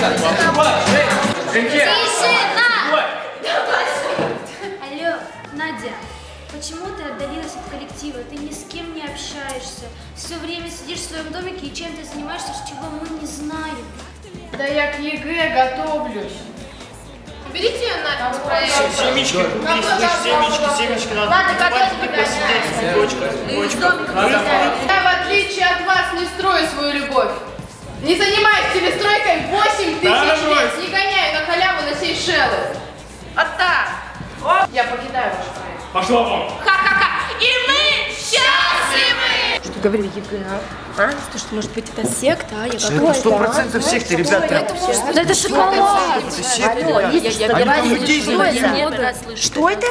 Алло, Надя, почему ты отдалилась от коллектива? Ты ни с кем не общаешься. Все время сидишь в своем домике и чем ты занимаешься, чего мы не знаем. Да я к ЕГЭ готовлюсь. Берите ее на проект. Семечки слышь, семечки, семечки надо готовь, ты посидеть с цветочком, цветочком. Я, в отличие от вас, не строю свою любовь. Не занимаюсь телестройкой халяву на Сейшелы. А так. Я покидаю ваш проект. Пошла вон. Ха-ха-ха. И мы счастливы. Что говорю ЕГЭ, а? А? Что, что, может быть, это секта, а? Я Это сто процентов секты, ребят. прям. Да это шоколад! Это секта, Алло, ребят. я, я, я, Они я там не людей слышу, я заводили. не буду. Что это?